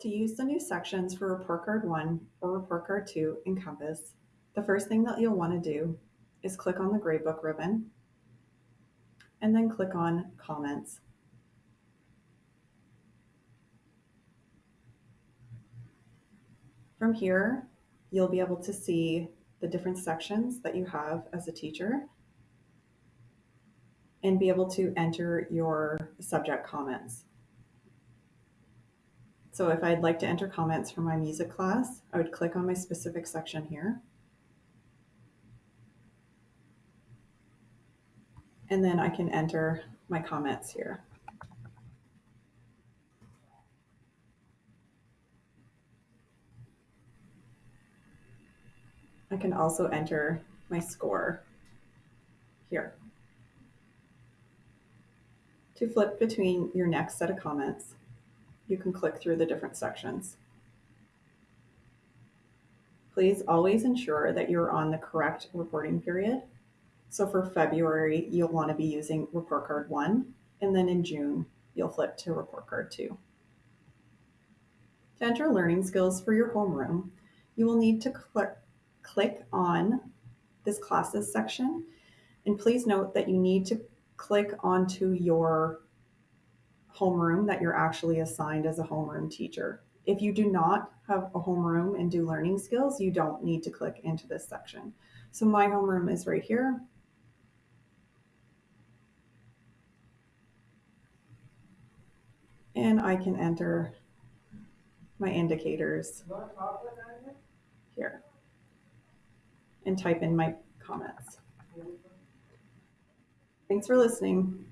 To use the new sections for Report Card 1 or Report Card 2 in Compass, the first thing that you'll want to do is click on the Gradebook ribbon and then click on Comments. From here, you'll be able to see the different sections that you have as a teacher and be able to enter your subject comments. So if I'd like to enter comments for my music class, I would click on my specific section here. And then I can enter my comments here. I can also enter my score here. To flip between your next set of comments, you can click through the different sections. Please always ensure that you're on the correct reporting period. So for February, you'll want to be using report card one, and then in June, you'll flip to report card two. To enter learning skills for your homeroom, you will need to click, click on this classes section. And please note that you need to click onto your homeroom that you're actually assigned as a homeroom teacher. If you do not have a homeroom and do learning skills, you don't need to click into this section. So my homeroom is right here. And I can enter my indicators here and type in my comments. Thanks for listening.